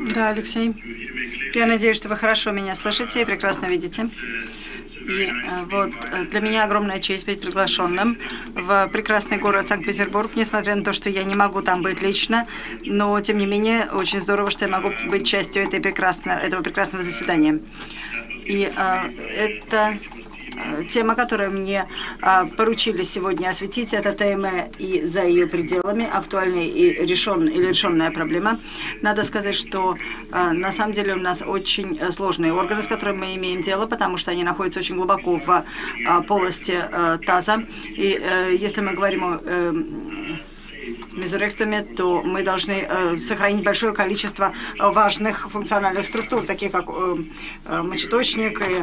Да, Алексей. Я надеюсь, что вы хорошо меня слышите и прекрасно видите. И э, вот э, для меня огромная честь быть приглашенным в прекрасный город Санкт-Петербург, несмотря на то, что я не могу там быть лично, но тем не менее очень здорово, что я могу быть частью этой прекрасного, этого прекрасного заседания. И э, это тема, которую мне а, поручили сегодня осветить, это тема и за ее пределами, актуальная и решен, или решенная проблема. Надо сказать, что а, на самом деле у нас очень сложные органы, с которыми мы имеем дело, потому что они находятся очень глубоко в полости таза. И э, если мы говорим о мезоректоме, то мы должны э, сохранить большое количество э, важных функциональных структур, таких как э, мочеточник, и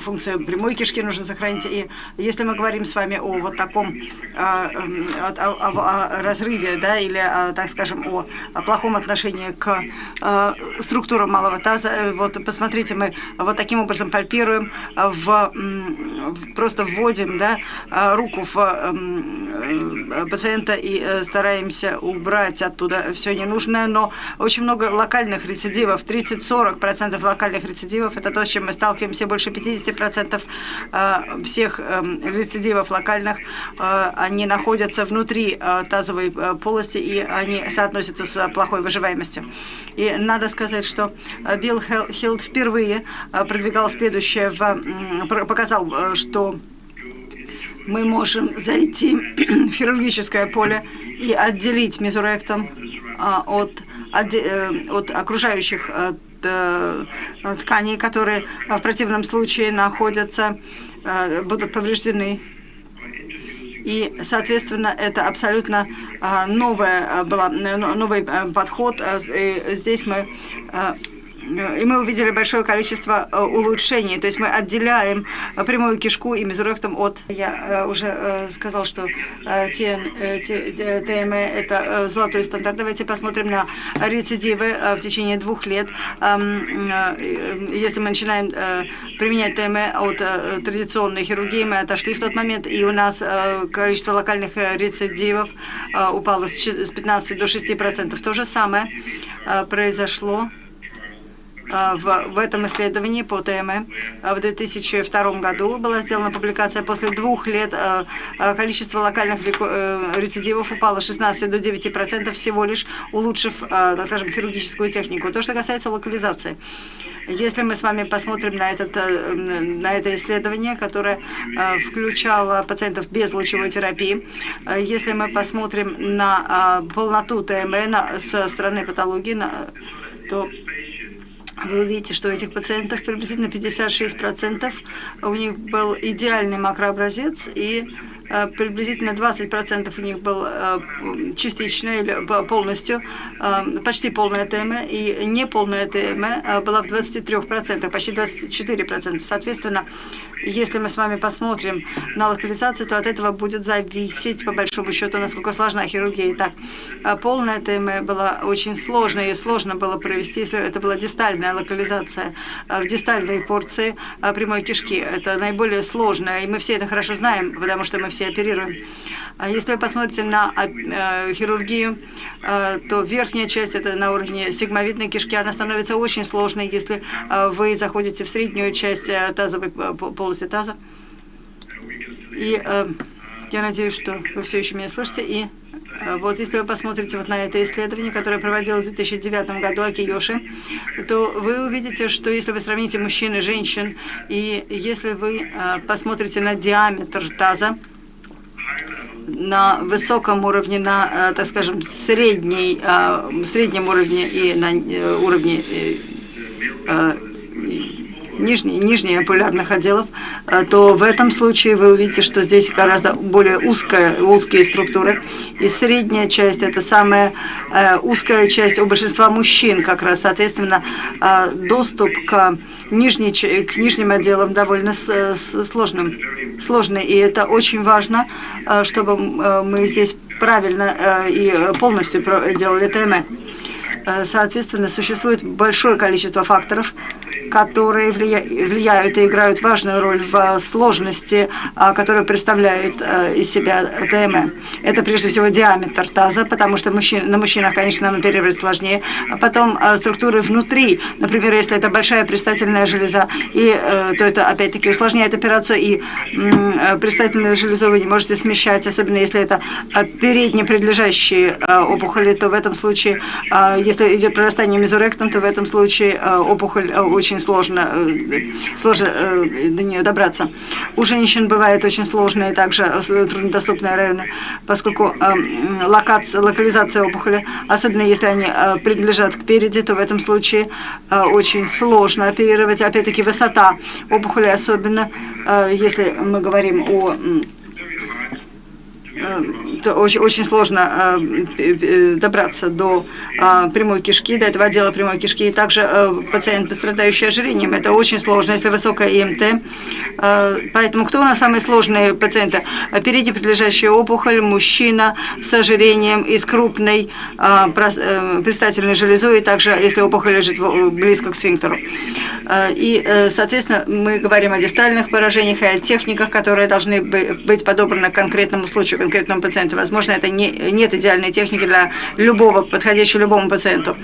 функция прямой кишки нужно сохранить. И если мы говорим с вами о вот таком э, о, о, о разрыве, да, или, так скажем, о, о плохом отношении к структурам малого таза, вот посмотрите, мы вот таким образом пальпируем, в, просто вводим да, руку в пациента и стараемся убрать оттуда все ненужное, но очень много локальных рецидивов, 30-40% локальных рецидивов, это то, с чем мы сталкиваемся, больше 50% э, всех эм, рецидивов локальных, э, они находятся внутри э, тазовой полости, и они соотносятся с плохой выживаемостью. И надо сказать, что Билл Хилд впервые продвигал следующее, в, показал, что мы можем зайти в хирургическое поле и отделить мезуректом а, от, э, от окружающих э, тканей, которые в противном случае находятся, э, будут повреждены. И, соответственно, это абсолютно новая была, новый подход. Здесь мы и мы увидели большое количество э, улучшений. То есть мы отделяем э, прямую кишку и мезуректом от... Я э, уже сказал, что ТМ – это золотой стандарт. Давайте посмотрим на рецидивы в течение двух лет. Если мы начинаем применять ТМ от традиционной хирургии, мы отошли в тот момент, и у нас количество локальных рецидивов упало с 15 до 6 процентов. То же самое произошло в, в этом исследовании по ТМ а, в 2002 году была сделана публикация. После двух лет а, количество локальных э, рецидивов упало 16 до 9 процентов всего лишь, улучшив, так скажем, хирургическую технику. То, что касается локализации. Если мы с вами посмотрим на, этот, э, на это исследование, которое включало пациентов без лучевой терапии, если мы посмотрим на полноту ТМ со стороны патологии, то вы увидите, что у этих пациентов приблизительно 56% у них был идеальный макрообразец, и приблизительно 20% у них был э, частично или полностью, э, почти полная ТМ, и неполная ТМ была в 23%, почти 24%. Соответственно, если мы с вами посмотрим на локализацию, то от этого будет зависеть, по большому счету, насколько сложна хирургия. Итак, полная ТМ была очень сложной, ее сложно было провести, если это была дистальная локализация в дистальной порции прямой кишки. Это наиболее сложная, и мы все это хорошо знаем, потому что мы все оперируем. Если вы посмотрите на э, хирургию, э, то верхняя часть, это на уровне сигмовидной кишки, она становится очень сложной, если э, вы заходите в среднюю часть тазовой полости таза. И я надеюсь, что вы все еще меня слышите. И вот если вы посмотрите вот на это исследование, которое проводилось в 2009 году Акиоши, то вы увидите, что если вы сравните мужчин и женщин, и если вы посмотрите на диаметр таза, на высоком уровне, на, э, так скажем, средней, э, среднем уровне и на э, уровне нижний, нижних полярных отделов, э, то в этом случае вы увидите, что здесь гораздо более узкая, узкие структуры. И средняя часть – это самая э, узкая часть у большинства мужчин как раз. Соответственно, э, доступ к, нижней, к нижним отделам довольно сложным, сложный. И это очень важно, чтобы мы здесь правильно и полностью делали ТМ. Соответственно, существует большое количество факторов, которые влияют и играют важную роль в сложности, которую представляет из себя ТМ. Это прежде всего диаметр таза, потому что мужчин, на мужчинах, конечно, нам оперировать сложнее. А потом структуры внутри, например, если это большая предстательная железа, и, то это опять-таки усложняет операцию, и предстательную железу вы не можете смещать, особенно если это передние предлежащие опухоли, то в этом случае, если идет прорастание мезоректум, то в этом случае опухоль очень сложно, сложно до нее добраться. У женщин бывает очень сложные, также труднодоступные районы, поскольку локация, локализация опухоли, особенно если они принадлежат к переди, то в этом случае очень сложно оперировать. Опять-таки высота опухоли, особенно если мы говорим о это очень, очень сложно э, добраться до а, прямой кишки, до этого отдела прямой кишки. И также э, пациенты, страдающие ожирением, это очень сложно, если высокая ИМТ. Э, поэтому кто у нас самые сложные пациенты? Передняя предлежащая опухоль, мужчина с ожирением и с крупной предстательной железой, и также если опухоль лежит близко к сфинктеру. И, соответственно, мы говорим о дистальных поражениях и о техниках, которые должны быть подобраны к конкретному случаю, конкретному пациенту. Возможно, это не, нет идеальной техники для любого, подходящей любому пациенту.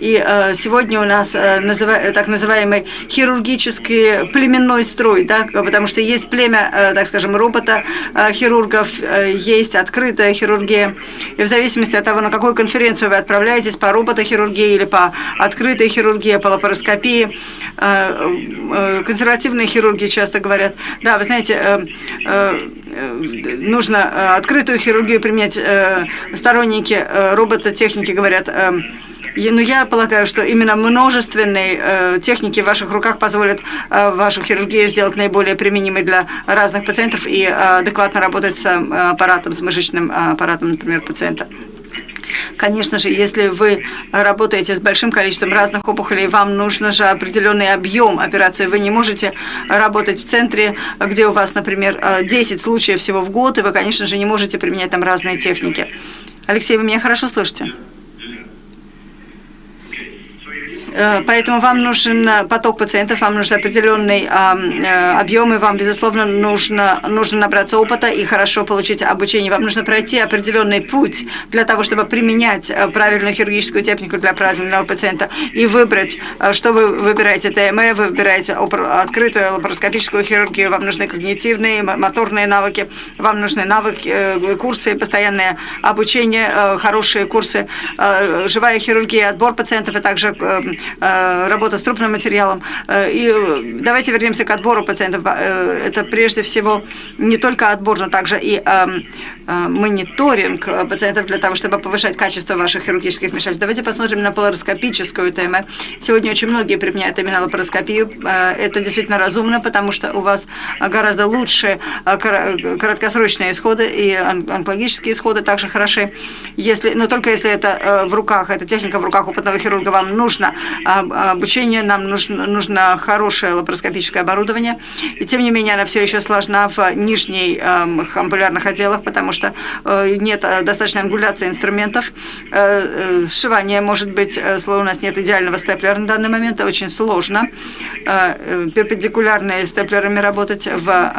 И э, сегодня у нас э, называ, так называемый хирургический племенной строй, да, потому что есть племя, э, так скажем, робота э, э, есть открытая хирургия. И в зависимости от того, на какую конференцию вы отправляетесь, по роботохирургии или по открытой хирургии, по лапароскопии, э, э, консервативные хирурги часто говорят, да, вы знаете, э, э, нужно э, открытую хирургию применять. Э, сторонники э, робототехники говорят, но ну, я полагаю, что именно множественные техники в ваших руках позволят вашу хирургию сделать наиболее применимой для разных пациентов и адекватно работать с аппаратом, с мышечным аппаратом, например, пациента. Конечно же, если вы работаете с большим количеством разных опухолей, вам нужно же определенный объем операции. Вы не можете работать в центре, где у вас, например, 10 случаев всего в год, и вы, конечно же, не можете применять там разные техники. Алексей, вы меня хорошо слышите? Э, поэтому вам нужен поток пациентов, вам нужен определенный э, объем, и вам, безусловно, нужно, нужно набраться опыта и хорошо получить обучение. Вам нужно пройти определенный путь для того, чтобы применять э, правильную хирургическую технику для правильного пациента и выбрать, что вы выбираете ТМЭ, вы выбираете открытую лапароскопическую хирургию, вам нужны когнитивные, моторные навыки, вам нужны навыки, курсы, постоянное обучение, хорошие курсы, живая хирургия, отбор пациентов, и также Э, работа с трупным материалом. Э, и давайте вернемся к отбору пациентов. Э, это прежде всего не только отбор, но также и мониторинг пациентов для того, чтобы повышать качество ваших хирургических вмешательств. Давайте посмотрим на лапароскопическую тему. Сегодня очень многие применяют именно лапароскопию. Это действительно разумно, потому что у вас гораздо лучше краткосрочные исходы и онкологические исходы также хороши. Если, но только если это в руках, эта техника в руках опытного хирурга, вам нужно обучение, нам нужно, нужно хорошее лапароскопическое оборудование. И тем не менее она все еще сложна в нижних ампулярных отделах, потому что э, нет э, достаточной ангуляции инструментов. Э, сшивание может быть, у нас нет идеального степлера на данный момент, это очень сложно. Перпендикулярные степлерами работать в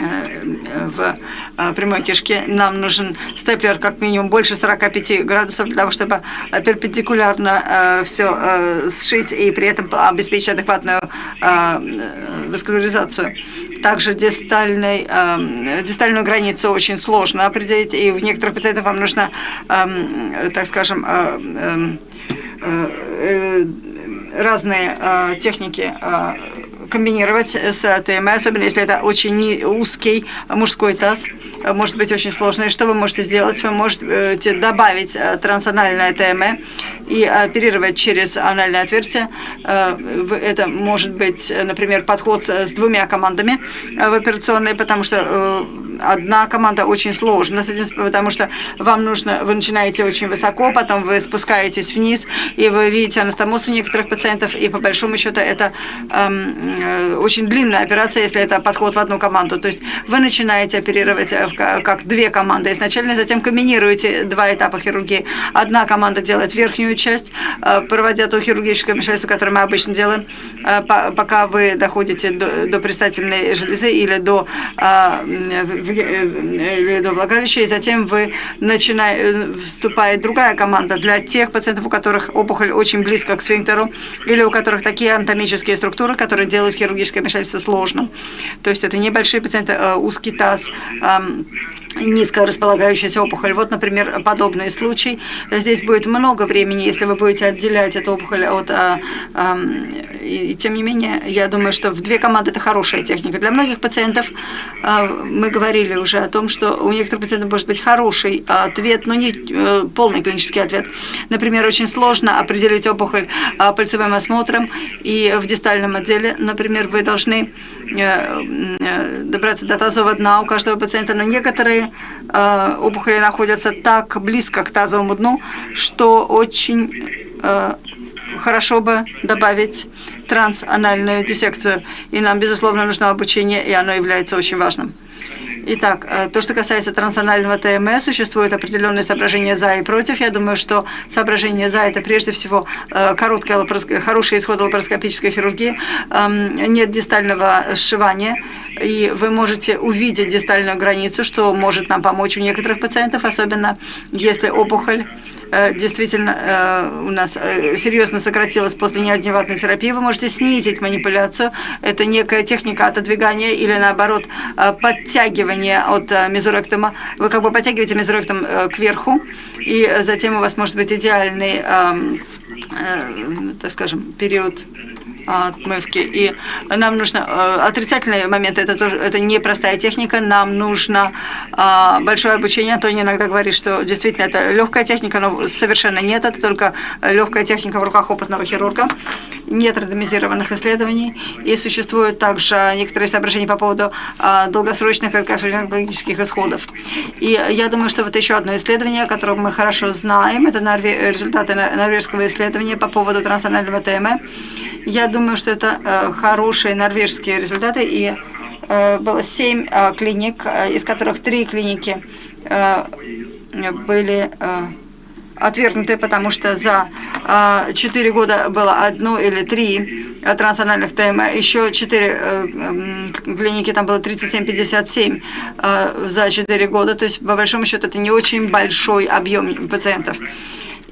в а, прямой кишке. Нам нужен степлер как минимум больше 45 градусов для того, чтобы перпендикулярно а, все сшить и при этом обеспечить адекватную васкуляризацию. Также дистальный, дистальную границу очень сложно определить, и у некоторых пациентов вам нужно, так скажем, э, разные техники комбинировать с ТМ, особенно если это очень узкий мужской таз, может быть очень сложно. И что вы можете сделать? Вы можете добавить э, трансанальное ТМ и оперировать через анальное отверстие. Э, это может быть, например, подход с двумя командами в операционной, потому что одна команда очень сложно с этим, потому что вам нужно, вы начинаете очень высоко, потом вы спускаетесь вниз, и вы видите анастомоз у некоторых пациентов, и по большому счету это эм, э, очень длинная операция, если это подход в одну команду. То есть вы начинаете оперировать э, как две команды изначально, затем комбинируете два этапа хирургии. Одна команда делает верхнюю часть, э, проводя то хирургическое вмешательство, которое мы обычно делаем, пока вы доходите до, до предстательной железы или до, или до влагалища, и затем вы начинаете, вступает другая команда для тех пациентов, у которых опухоль очень близко к сфинктеру, или у которых такие анатомические структуры, которые делают хирургическое вмешательство сложным. То есть это небольшие пациенты, узкий таз, низко располагающаяся опухоль. Вот, например, подобный случай. Здесь будет много времени, если вы будете отделять эту опухоль от... А, и, тем не менее, я думаю, что в две команды это хорошая техника. Для многих пациентов а, мы говорили уже о том, что у некоторых пациентов может быть хороший ответ, но не э, полный клинический ответ. Например, очень сложно определить опухоль пальцевым осмотром, и в дистальном отделе, например, вы должны э, э, добраться до тазового дна у каждого пациента, но некоторые э, опухоли находятся так близко к тазовому дну, что очень хорошо бы добавить трансанальную диссекцию. И нам, безусловно, нужно обучение, и оно является очень важным. Итак, э, то, что касается трансонального ТМС, существуют определенные соображения за и против. Я думаю, что соображение за – это прежде всего э, короткая, хороший исход лапароскопической хирургии, эм, нет дистального сшивания, и вы можете увидеть дистальную границу, что может нам помочь у некоторых пациентов, особенно если опухоль Э, действительно э, у нас э, серьезно сократилась после неодневатной терапии, вы можете снизить манипуляцию. Это некая техника отодвигания или, наоборот, подтягивания от мезоректома. Вы как бы подтягиваете мезоректом кверху, и затем у вас может быть идеальный, эм, так скажем, период отмывки. И нам нужно э, отрицательные моменты, это тоже это непростая техника, нам нужно э, большое обучение. Антони иногда говорит, что действительно это легкая техника, но совершенно нет, это только легкая техника в руках опытного хирурга. Нет рандомизированных исследований. И существуют также некоторые соображения по поводу э, долгосрочных экологических исходов. И я думаю, что вот еще одно исследование, о котором мы хорошо знаем, это результаты норвежского исследования по поводу трансанального ТМ. Я думаю, что это э, хорошие норвежские результаты. И э, было семь э, клиник, из которых три клиники были отвергнуты, потому что за четыре года было одно или три трансональных ТМ, еще четыре клиники, там было 37-57 за четыре года, то есть по большому счету это не очень большой объем пациентов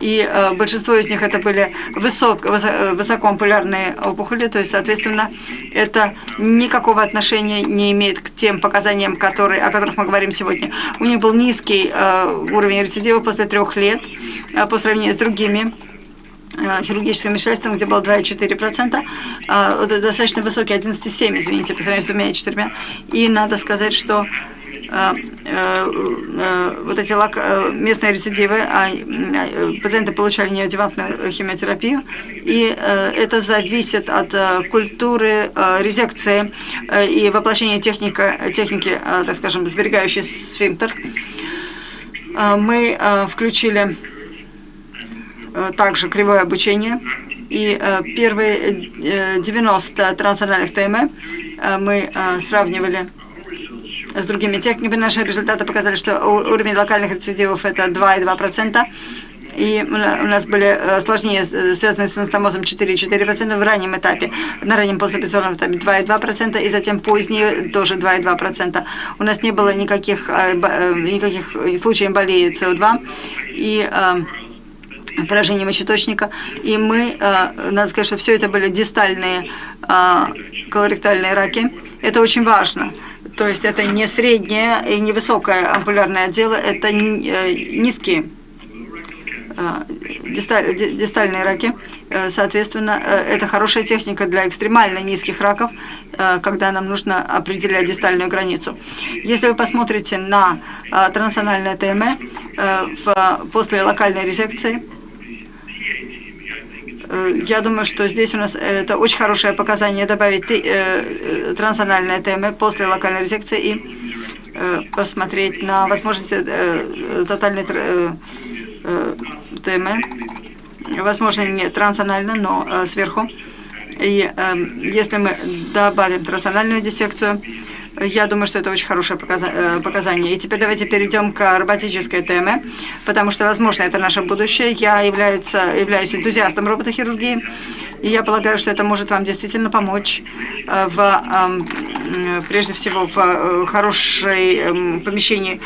и э, большинство из них это были высок, э, высокопопулярные опухоли, то есть, соответственно, это никакого отношения не имеет к тем показаниям, которые, о которых мы говорим сегодня. У них был низкий э, уровень рецидива после трех лет э, по сравнению с другими э, хирургическим вмешательством, где было 2,4%, э, достаточно высокий 11,7, извините, по сравнению с 2,4. И надо сказать, что вот эти лак, местные рецидивы, а пациенты получали неодевантную химиотерапию, и это зависит от культуры резекции и воплощения техника, техники, так скажем, сберегающей сфинктер. Мы включили также кривое обучение, и первые 90 трансональных ТМ мы сравнивали с другими техниками. Наши результаты показали, что уровень локальных рецидивов это 2,2%. И у нас были э, осложнения, э, связанные с анастомозом 4,4% в раннем этапе, на раннем послеоперационном этапе 2,2%, и затем поздние тоже 2,2%. У нас не было никаких, э, никаких случаев эмболии СО2 и поражения мочеточника. И мы, надо сказать, что все это были дистальные колоректальные раки. Это очень важно. То есть это не среднее и не высокое ампулярное отделы, это э, низкие э, дистальные раки. Э, соответственно, это хорошая техника для экстремально низких раков, когда нам нужно определять дистальную границу. Если вы посмотрите на трансональное ТМ после локальной резекции, я думаю, что здесь у нас это очень хорошее показание добавить э, трансональные темы после локальной резекции и посмотреть на возможности тотальной темы, возможно, не трансонально, но сверху. И если мы добавим трансональную диссекцию, я думаю, что это очень хорошее э, показание. И теперь давайте перейдем к роботической теме, потому что, возможно, это наше будущее. Я являюсь, являюсь энтузиастом роботохирургии, и я полагаю, что это может вам действительно помочь э, в, прежде всего, в э, хорошей помещении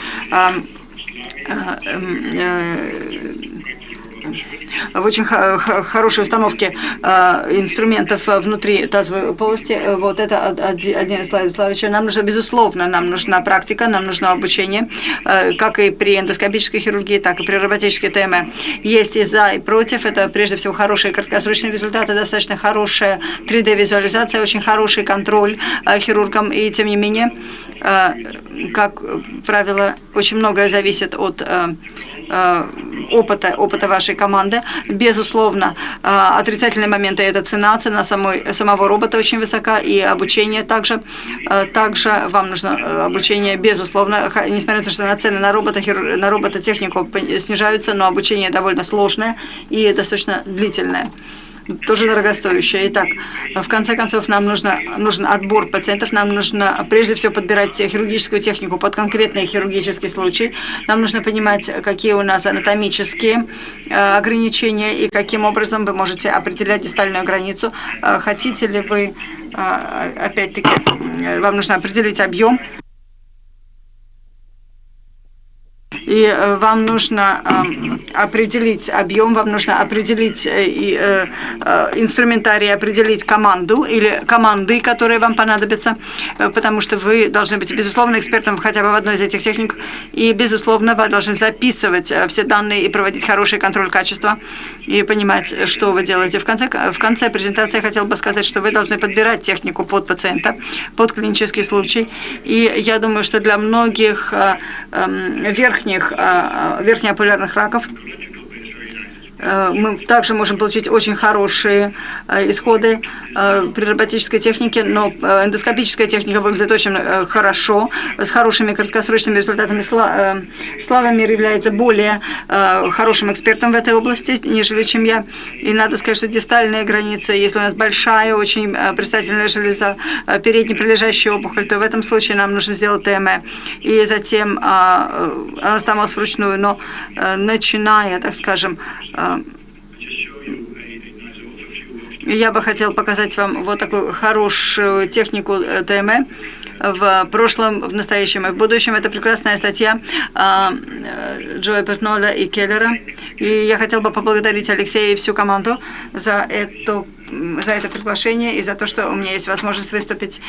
в очень хорошей установке э, инструментов внутри тазовой полости. Вот это один из Славича. Нам нужно, безусловно, нам нужна практика, нам нужно обучение, э, как и при эндоскопической хирургии, так и при роботической ТМ. Есть и за, и против. Это прежде всего хорошие краткосрочные результаты, достаточно хорошая 3D-визуализация, очень хороший контроль э, хирургам. И тем не менее, как правило, очень многое зависит от опыта, опыта вашей команды. Безусловно, а, отрицательные моменты – это цена, цена самой, самого робота очень высока, и обучение также. А, также вам нужно э, обучение, безусловно, несмотря на то, что на цены на, робота, на робототехнику снижаются, но обучение довольно сложное и достаточно длительное тоже дорогостоящее. Итак, в конце концов, нам нужно, нужен отбор пациентов, нам нужно прежде всего подбирать хирургическую технику под конкретный хирургический случай. Нам нужно понимать, какие у нас анатомические э, ограничения и каким образом вы можете определять дистальную границу. Э, хотите ли вы, э, опять-таки, вам нужно определить объем и э, вам нужно эм, определить объем, вам нужно определить э, э, инструментарий, определить команду или команды, которые вам понадобятся, потому что вы должны быть, безусловно, экспертом хотя бы в одной из этих техник, и, безусловно, вы должны записывать все данные и проводить хороший контроль качества, и понимать, что вы делаете. В конце, в конце презентации я хотел бы сказать, что вы должны подбирать технику под пациента, под клинический случай, и я думаю, что для многих эм, верхних верхних, а, а, верхнеопулярных раков мы также можем получить очень хорошие э, исходы э, при роботической технике, но эндоскопическая техника выглядит очень хорошо, с хорошими краткосрочными результатами. Слава Мир является более хорошим экспертом в этой области, нежели чем я. И надо сказать, что дистальные границы, если у нас большая, очень представительная железа, передне прилежащая опухоль, то в этом случае нам нужно сделать ТМ. И затем анастомоз вручную, но начиная, так скажем, я бы хотел показать вам вот такую хорошую технику э, ТМ в прошлом, в настоящем и в будущем. Это прекрасная статья а, э, Джоя Пертноля и Келлера. И я хотел бы поблагодарить Алексея и всю команду за, эту, за это приглашение и за то, что у меня есть возможность выступить.